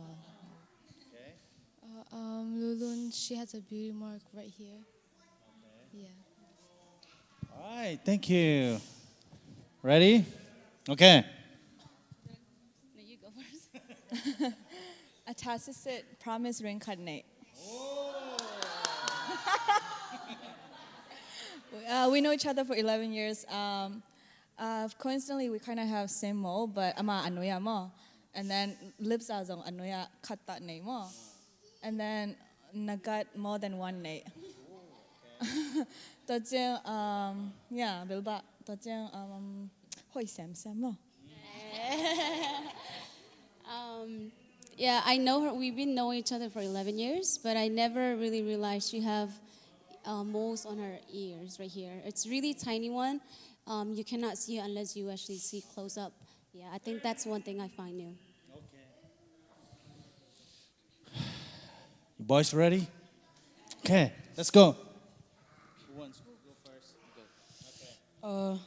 uh, um Lulun she has a beauty mark right here yeah All right, thank you. Ready? Okay. No, you go first. a tacit promise reincarnate. uh, we know each other for 11 years. Um, uh, coincidentally, we kind of have same mold, but ama anoya mo. And then lips are zong cut that name mo. And then nagat more than one name. Tot um, yeah, bilba. Jeng, um, hoi sam sam mo. Um, yeah, I know her. We've been knowing each other for 11 years, but I never really realized she have uh, moles on her ears right here. It's really tiny one. Um, you cannot see it unless you actually see close up. Yeah, I think that's one thing I find new. Okay. You boys ready? Okay, let's go. Who wants to go first? Go. Okay. Uh,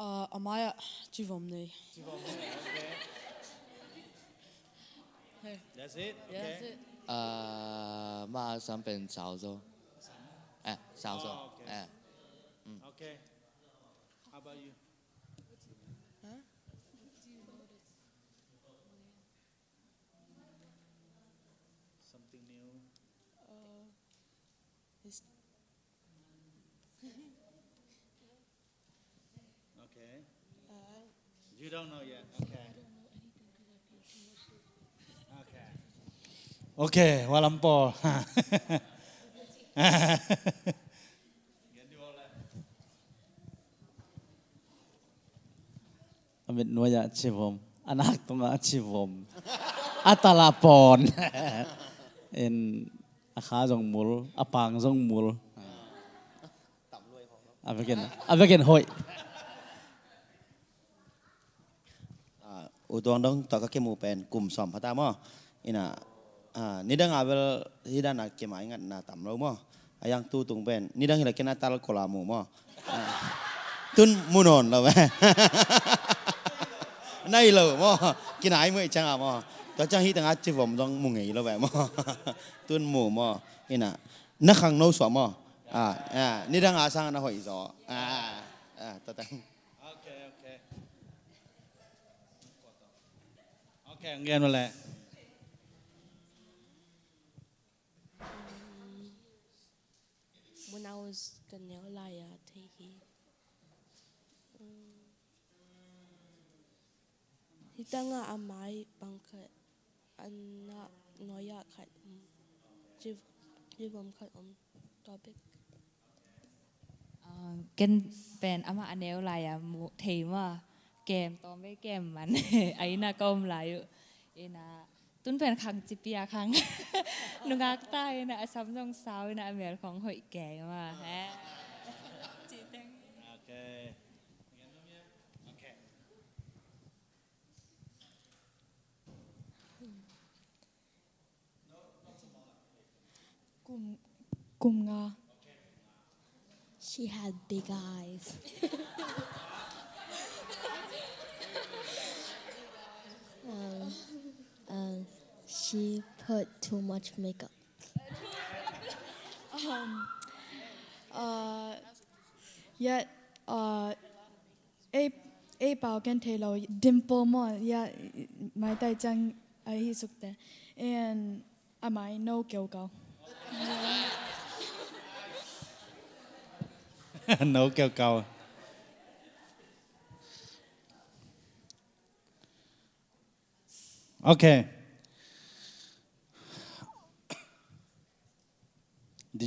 Uh, Amaya Giovanni. Giovanni, okay. That's it? Yeah, oh, okay. that's it. Uh, Okay. How about you? Oke, okay, walampol. Amit nuaya civom, anak tunga civom, atalapon. In akha jong mul, apang jong mul. Abakin, abakin hoi. Udong dong tak kaki mu pen kum som, patah mo. Ina ni dang abel hida nak ke mai ngat na tam lo mo ayang tu tung ben ni dang hila kena tal kolamu mo tun munon lo ba nay lo mo kinai mu chang a mo to chang hi tang a chi vom dong mu ngei lo ba mo tun mu mo ina na khang no so mo ah ni dang a sang na hoi zo ah ah ta tang Okay, okay. Okay, ang ganyan wala. when I was Ganelaya Tehi. Um, hitanga amai bangkat anak noya kat um, jiv jivam kat um topic. Gen ben ama anelaya mu thema kem tom ve kem man aina kom layu ina ตุนเป็นขังจิปียขังนุงักใต้นะซัมซองสาวนะเมียของหอยแก่มาฮะจีเต็งโอเคกุมกุมงา she had big eyes she put too much makeup. Um, uh, yet uh, a a bao kan thei lo dimple mo ya mai tai chang ai hi suk te and am I no kiao cầu no kiao cầu Okay.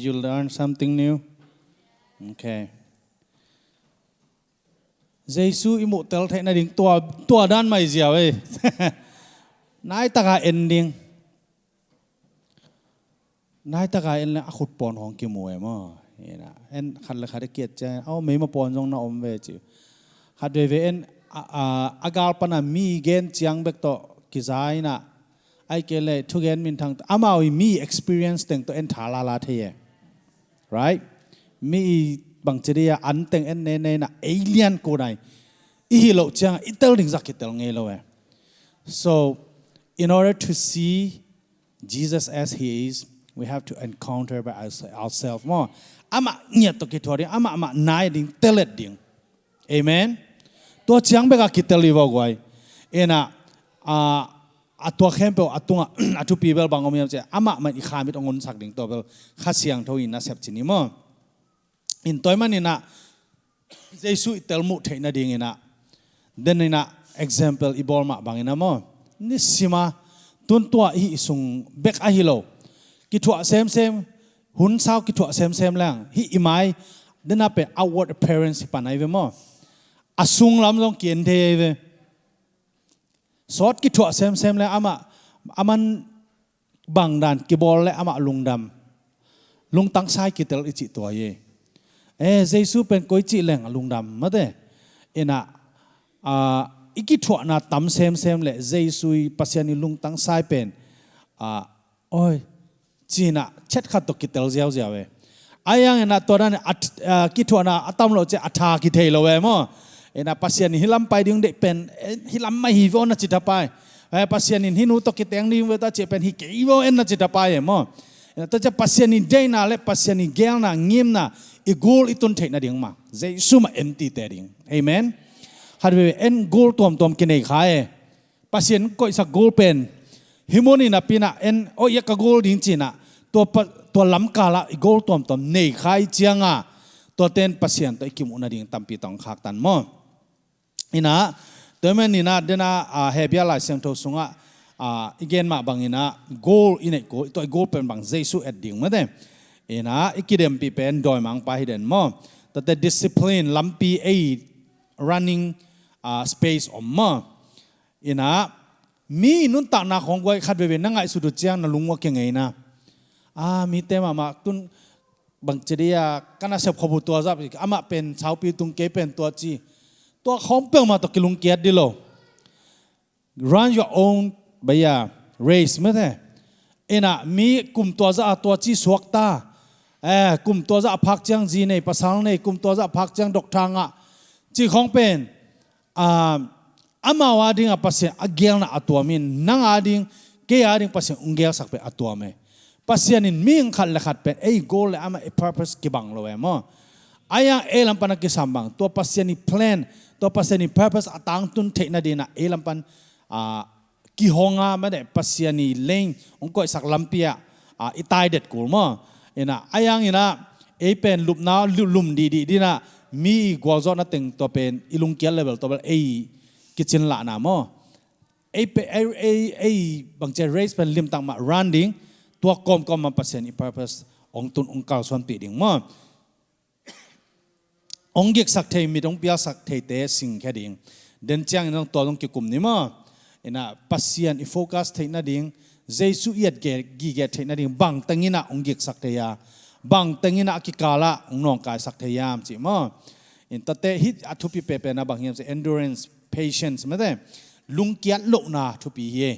You learn something new? Okay. Giêsu imu tel thai na ding tua tua dan mai zia we. Nai taka ending. Nai taka en la khut pon hong ki mu mo. Ina en khan la khare kiet cha au me ma pon jong na om ve chi. Khat ve ve en agal pana mi gen chiang bek to ki zai na ai ke le thu gen min thang amao à, mi experience teng to en thala la the ye. À. Right? Mi bằng chỉ đi ăn en nè nè na alien cô này. Ý lộ chăng ít tao định giặc tao nghe so in order to see Jesus as he is we have to encounter by ourselves more. Ama nhiệt to kitori ama ama nai ding telet ding amen? To chang beka kitali wa gwai ena a atua khempe atunga atu bel bangom yam che. Ama ma i khamit ongon sak ding to bel khasiang tho ina sep chini mo. In toy man ina jesu telmu theina ding ina. Den ina example ibol ma bangina mo. Ni sima, tun tua hi isung bek a hilo ki thua sem sem, hun sao ki thua sem sem lang. Hi imai dena pe outward appearance pa nai ve mo. Asung lam long kien the ve sót cái thọ xem xem lại ama aman bang dan cái bol le ama lungdam lung tăng sai cái tel chị to ye. E jesu pen coi chị leng lung dam ma de ina à, iki thọ na tam xem xem lại Jesus pasiani lung tăng sai pen à, ôi oi china chết khát tục kitel tel jiao we ayang ai to na ki thua na atam lo che atha ki thei lo we ena pasian hilam pai ding de pen eh, hilam mai hi vo na chita pai ai eh, pasiani hinu to ki teng ni we ta che pen hi ke vo en na chita pai e mo. Ta cha pasiani de na le pasiani gel na ngim na igul itun thei na ding ma. Jesu ma empty te ding. Amen. Har we en gol tom tom kinai khae pasian ko sa gol pen. Himoni na pina en, o ya ka gol ding china to pa, to lam kala gol tom tom nei khai chianga to ten pasien to ikim una ding tampi tong khak tan mo ina temen ina dena a hebia la sem tho sunga a igen ma bangina goal ine ko to goal pen bang jesu at ding ma de. Ina ikidem pi pen doi mang pa hiden mo. Ta the discipline lampi a running uh, space om ma ina mi nun ta na khong goi khat ve na ngai su du chiang na lungwa ke ngai na. A mi te ma ma tun bang cheria kana sep khobu to jap ama pen chau pi tung ke pen to chi. ตัวคอมเปิงมาตกลุงเกียรติดิโล run your own บยา race ไม่ใช่เอานะมีกลุ่มตัวจะตัวจีสวกตาเออกลุ่มตัวจะพักเจียงจีในภาษาในกลุ่มตัวจะพักเจียงดกทางอะจีของเป็นอ่าอามาวาดิ่งอะภาษาอเกลน่ะอตัวมินนังอาดิ่งเกียร์ดิ่งภาษาอุงเกลสักเป็นอตัวเมภาษานี่มีงขัดละขัดเป็นไอ้ goal เละอามา purpose กี่บังเลยมั้งไอ้ยังเอลัมปันกี่สัมบังตัวภาษานี่ plan องเก่าส่วนปีดิ้งมอองเกกสักเทมีต้องเปียสักเทเตสิ่งแค่ดิ้งเดินจ้างน้องตัวต้องเกี่ยวกุมนี่มอเอ็นะปัสยานอีโ ông giết sắc thầy mi đông bia sắc thầy tế sinh khai điện đến trang nong to long ki kum ni ma. Ina pasien i focus thei na ding. Jesu yet ge gi ge thei na ding. Bang tangina ong giek sak thei ya. Bang tangina ki kala ông nong cái sak thei yam chỉ mà, in ta te hit athu pi pe pe na bằng yam se endurance patience ma thế, lung kiat lo na thu pi ye.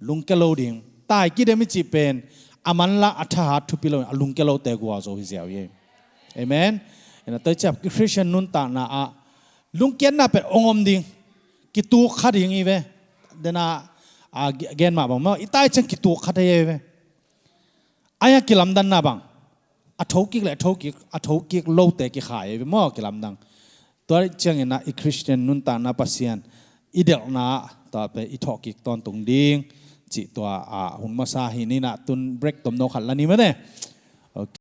Lung ke lo ding. Tại ki de mới chỉ pen. Aman la atha thu pi lo lung ke lo te gwa zo hi zaw ye. Amen. เนะแต่จับคริสเตียนนุ่นตานาอะลุงเกียนน่ะเป็นองค์ดิ่งกิตูขัดยังไงเว้เดน่าอาเกนมาบังมาอีตายจังกิตูขัดยังไงเว้อายกิลำดันน่ะบังอาทกิกแหละทกิกอาทกิกโลเตกิขายเว้ม้อกิลำดังตัวเจียงน่ะอีคริสเตียนนุ่นตานาปัสเซียนอีเดลน่ะต่อไปอีทกิกตอนตรงดิ่งจิตัวอ่าหุ่นมาซาหินี่น่ะตุนเบรกตมโนขัดละนี่มั้ยเนี่ย